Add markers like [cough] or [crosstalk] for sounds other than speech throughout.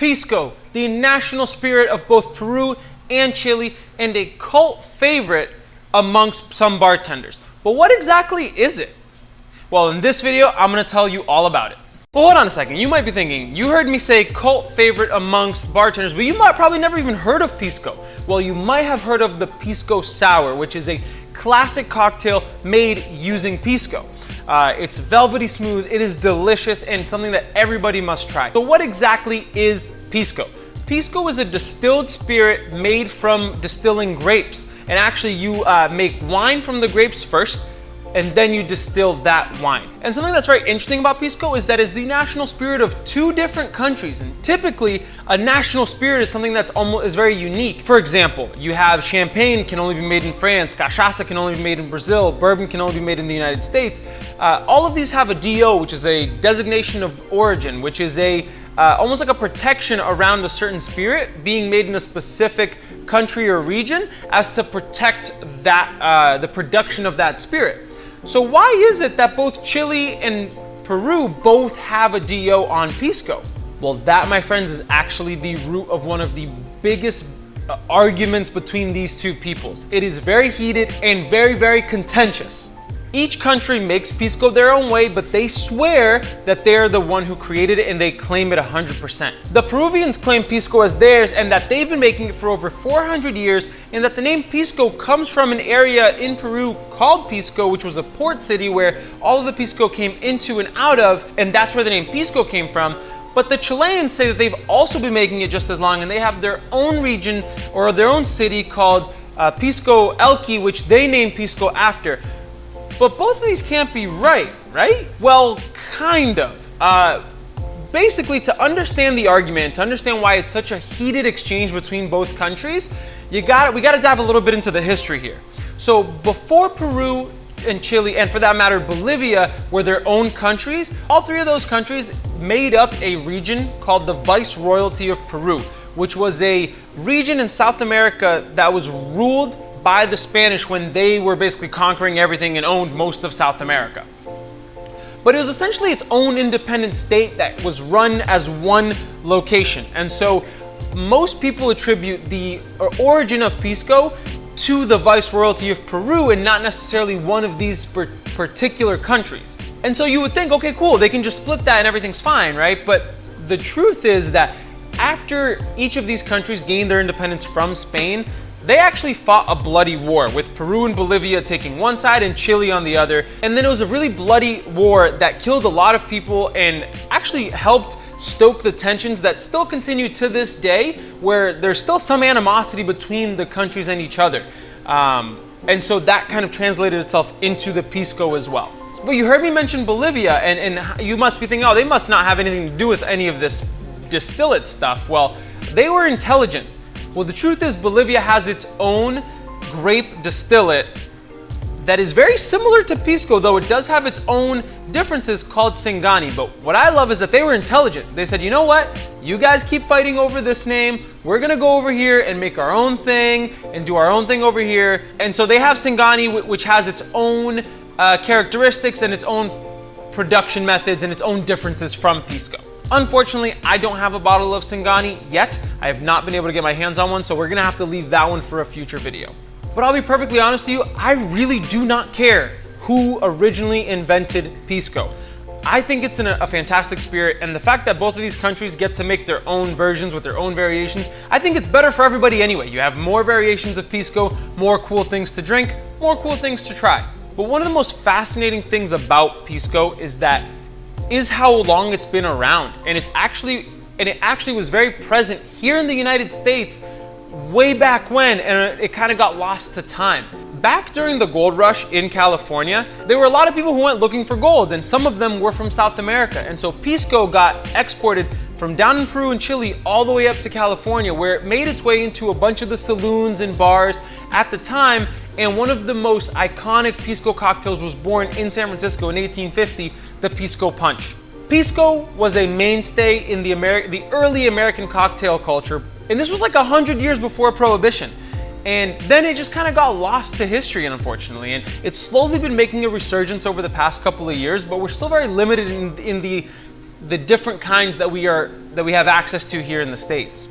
Pisco, the national spirit of both Peru and Chile, and a cult favorite amongst some bartenders. But what exactly is it? Well, in this video, I'm gonna tell you all about it. But hold on a second, you might be thinking, you heard me say cult favorite amongst bartenders, but you might probably never even heard of Pisco. Well, you might have heard of the Pisco Sour, which is a classic cocktail made using Pisco. Uh, it's velvety smooth, it is delicious, and something that everybody must try. So what exactly is Pisco? Pisco is a distilled spirit made from distilling grapes. And actually you uh, make wine from the grapes first, and then you distill that wine. And something that's very interesting about Pisco is that it's the national spirit of two different countries. And typically, a national spirit is something that's almost is very unique. For example, you have champagne can only be made in France, cachaça can only be made in Brazil, bourbon can only be made in the United States. Uh, all of these have a DO, which is a designation of origin, which is a uh, almost like a protection around a certain spirit being made in a specific country or region as to protect that uh, the production of that spirit. So why is it that both Chile and Peru both have a DO on Pisco? Well, that, my friends, is actually the root of one of the biggest uh, arguments between these two peoples. It is very heated and very, very contentious. Each country makes Pisco their own way, but they swear that they're the one who created it and they claim it 100%. The Peruvians claim Pisco as theirs and that they've been making it for over 400 years and that the name Pisco comes from an area in Peru called Pisco, which was a port city where all of the Pisco came into and out of, and that's where the name Pisco came from. But the Chileans say that they've also been making it just as long and they have their own region or their own city called uh, Pisco Elqui, which they named Pisco after. But both of these can't be right, right? Well, kind of. Uh, basically, to understand the argument, to understand why it's such a heated exchange between both countries, you got we got to dive a little bit into the history here. So before Peru and Chile, and for that matter, Bolivia, were their own countries, all three of those countries made up a region called the Viceroyalty of Peru, which was a region in South America that was ruled by the Spanish when they were basically conquering everything and owned most of South America. But it was essentially its own independent state that was run as one location. And so most people attribute the uh, origin of Pisco to the Viceroyalty of Peru and not necessarily one of these particular countries. And so you would think, okay, cool, they can just split that and everything's fine, right? But the truth is that after each of these countries gained their independence from Spain, they actually fought a bloody war with Peru and Bolivia taking one side and Chile on the other. And then it was a really bloody war that killed a lot of people and actually helped stoke the tensions that still continue to this day where there's still some animosity between the countries and each other. Um, and so that kind of translated itself into the Pisco as well. But you heard me mention Bolivia and, and you must be thinking, oh, they must not have anything to do with any of this distillate stuff. Well, they were intelligent. Well, the truth is Bolivia has its own grape distillate that is very similar to Pisco, though it does have its own differences called Singani. But what I love is that they were intelligent. They said, you know what? You guys keep fighting over this name. We're gonna go over here and make our own thing and do our own thing over here. And so they have Singani, which has its own uh, characteristics and its own production methods and its own differences from Pisco. Unfortunately, I don't have a bottle of Singani yet. I have not been able to get my hands on one, so we're gonna have to leave that one for a future video. But I'll be perfectly honest with you, I really do not care who originally invented Pisco. I think it's a, a fantastic spirit, and the fact that both of these countries get to make their own versions with their own variations, I think it's better for everybody anyway. You have more variations of Pisco, more cool things to drink, more cool things to try. But one of the most fascinating things about Pisco is that is how long it's been around. And it's actually, and it actually was very present here in the United States way back when, and it kind of got lost to time. Back during the gold rush in California, there were a lot of people who went looking for gold, and some of them were from South America. And so Pisco got exported from down in Peru and Chile all the way up to California, where it made its way into a bunch of the saloons and bars at the time. And one of the most iconic Pisco cocktails was born in San Francisco in 1850 the Pisco Punch. Pisco was a mainstay in the, Ameri the early American cocktail culture, and this was like 100 years before Prohibition. And then it just kind of got lost to history, unfortunately. And it's slowly been making a resurgence over the past couple of years, but we're still very limited in, in the the different kinds that we are that we have access to here in the States.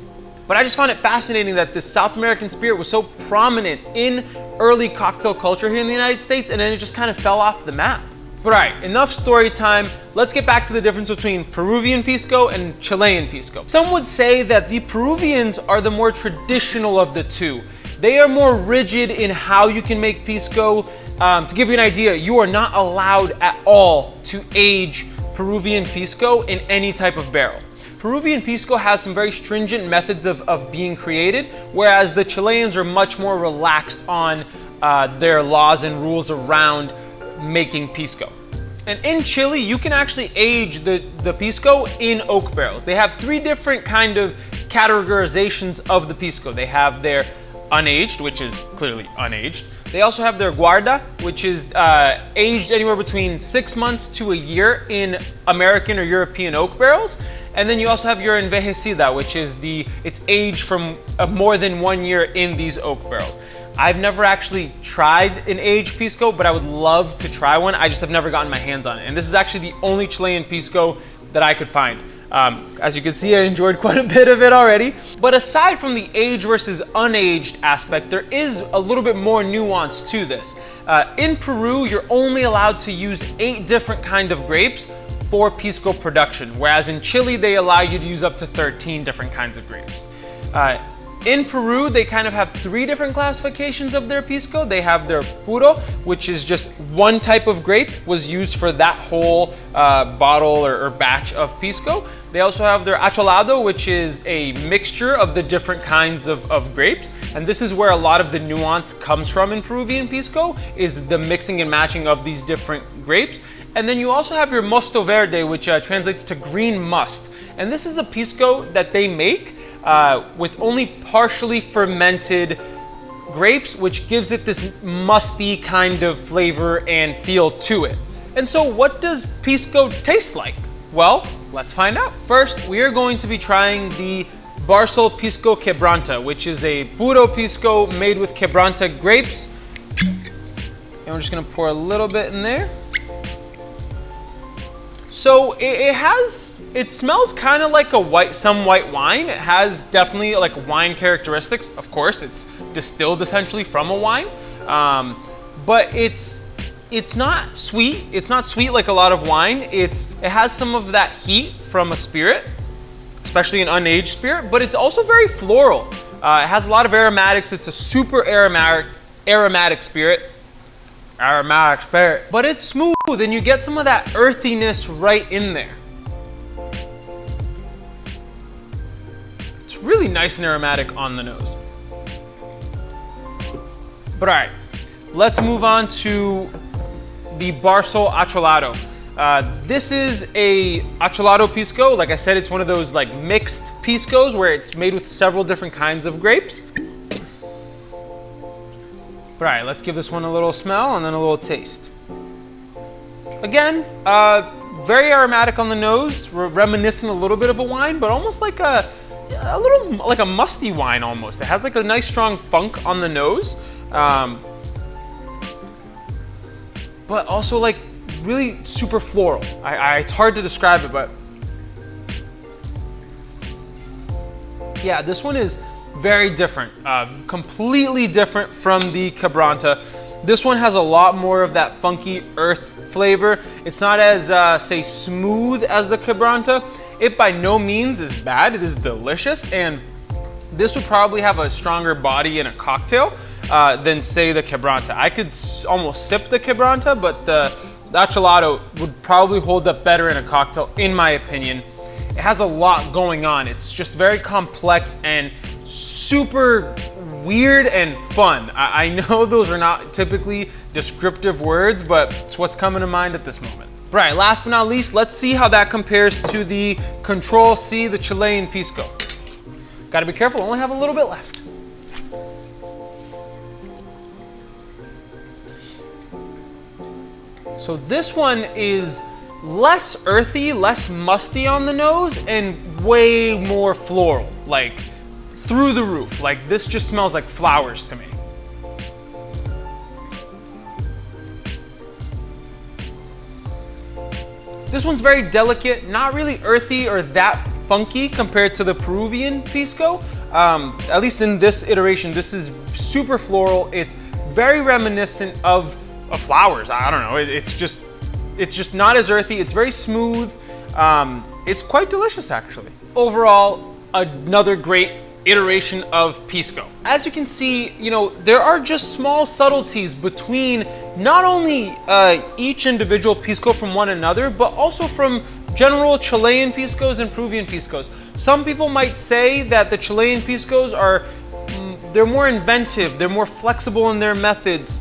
But I just found it fascinating that this South American spirit was so prominent in early cocktail culture here in the United States and then it just kind of fell off the map. But all right, enough story time. Let's get back to the difference between Peruvian pisco and Chilean pisco. Some would say that the Peruvians are the more traditional of the two. They are more rigid in how you can make pisco. Um, to give you an idea, you are not allowed at all to age Peruvian pisco in any type of barrel. Peruvian pisco has some very stringent methods of, of being created, whereas the Chileans are much more relaxed on uh, their laws and rules around making pisco. And in Chile, you can actually age the, the pisco in oak barrels. They have three different kind of categorizations of the pisco. They have their unaged, which is clearly unaged. They also have their guarda, which is uh, aged anywhere between six months to a year in American or European oak barrels. And then you also have your envejecida, which is the, it's aged from uh, more than one year in these oak barrels. I've never actually tried an aged pisco, but I would love to try one. I just have never gotten my hands on it. And this is actually the only Chilean pisco that I could find. Um, as you can see, I enjoyed quite a bit of it already. But aside from the age versus unaged aspect, there is a little bit more nuance to this. Uh, in Peru, you're only allowed to use eight different kind of grapes for pisco production, whereas in Chile, they allow you to use up to 13 different kinds of grapes. Uh, in Peru, they kind of have three different classifications of their pisco. They have their puro, which is just one type of grape was used for that whole uh, bottle or, or, batch of pisco. They also have their acholado, which is a mixture of the different kinds of, of grapes. And this is where a lot of the nuance comes from in Peruvian pisco, is the mixing and matching of these different grapes. And then you also have your mosto verde, which uh, translates to green must. And this is a pisco that they make uh, with only partially fermented grapes, which gives it this musty kind of flavor and feel to it. And so what does Pisco taste like? Well, let's find out. First, we are going to be trying the Barsol Pisco Quebranta, which is a puro pisco made with Quebranta grapes. And we're just gonna pour a little bit in there. So it, it has, it smells kind of like a white, some white wine. It has definitely like wine characteristics. Of course, it's distilled essentially from a wine, um, but it's it's not sweet. It's not sweet like a lot of wine. It's it has some of that heat from a spirit, especially an unaged spirit, but it's also very floral. Uh, it has a lot of aromatics. It's a super aromatic aromatic spirit aromatic spirit. But it's smooth and you get some of that earthiness right in there. It's really nice and aromatic on the nose. But all right, let's move on to the Barsol Acholado. Uh, this is a Acholado Pisco. Like I said, it's one of those like mixed Piscos where it's made with several different kinds of grapes. But all right, let's give this one a little smell and then a little taste. Again, uh, very aromatic on the nose, reminiscent a little bit of a wine, but almost like a, a little, like a musty wine almost. It has like a nice strong funk on the nose. Um, but also like really super floral. I, I, it's hard to describe it, but yeah, this one is very different, uh, completely different from the Quebranta. This one has a lot more of that funky earth flavor. It's not as, uh, say, smooth as the Quebranta. It by no means is bad, it is delicious, and this would probably have a stronger body in a cocktail uh, than say the Quebranta. I could almost sip the Quebranta, but the, the would probably hold up better in a cocktail, in my opinion. It has a lot going on. It's just very complex and super weird and fun. I, I know [laughs] those are not typically descriptive words, but it's what's coming to mind at this moment. [laughs] Right, last but not least, let's see how that compares to the Control C, the Chilean Pisco. Gotta be careful, only have a little bit left. So this one is less earthy, less musty on the nose, and way more floral. Like, through the roof. Like this just smells like flowers to me. This one's very delicate, not really earthy or that funky compared to the Peruvian pisco. Um, at least in this iteration, this is super floral. It's very reminiscent of, of flowers. I don't know. It, it's just it's just not as earthy. It's very smooth. Um, it's quite delicious actually. Overall, another great iteration of Pisco. As you can see, you know, there are just small subtleties between not only uh, each individual Pisco from one another, but also from general Chilean Piscos and Peruvian Piscos. Some people might say that the Chilean Piscos are, mm, they're more inventive, they're more flexible in their methods,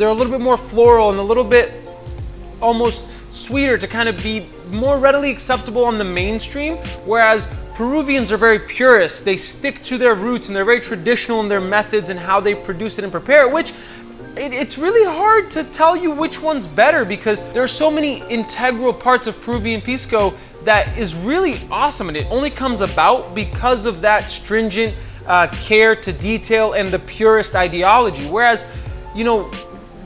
they're a little bit more floral and a little bit almost sweeter to kind of be more readily acceptable on the mainstream, whereas Peruvians are very purist. They stick to their roots and they're very traditional in their methods and how they produce it and prepare it, which it, it's really hard to tell you which one's better because there are so many integral parts of Peruvian Pisco that is really awesome and it only comes about because of that stringent uh, care to detail and the purist ideology. Whereas, you know,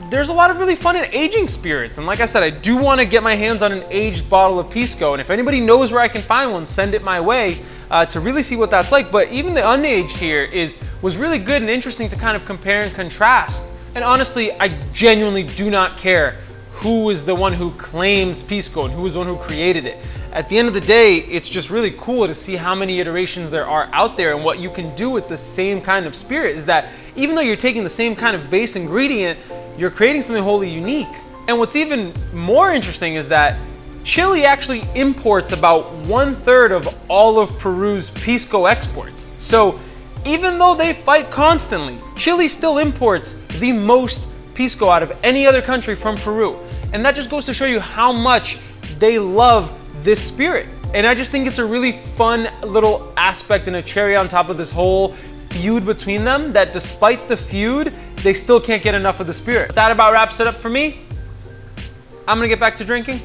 there's a lot of really fun and aging spirits. And like I said, I do want to get my hands on an aged bottle of Pisco. And if anybody knows where I can find one, send it my way uh, to really see what that's like. But even the unaged here is was really good and interesting to kind of compare and contrast. And honestly, I genuinely do not care who is the one who claims Pisco and who is the one who created it. At the end of the day, it's just really cool to see how many iterations there are out there and what you can do with the same kind of spirit is that even though you're taking the same kind of base ingredient, you're creating something wholly unique. And what's even more interesting is that Chile actually imports about one third of all of Peru's Pisco exports. So even though they fight constantly, Chile still imports the most Pisco out of any other country from Peru. And that just goes to show you how much they love this spirit. And I just think it's a really fun little aspect and a cherry on top of this whole feud between them that despite the feud, they still can't get enough of the spirit. That about wraps it up for me. I'm gonna get back to drinking.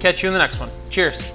Catch you in the next one. Cheers.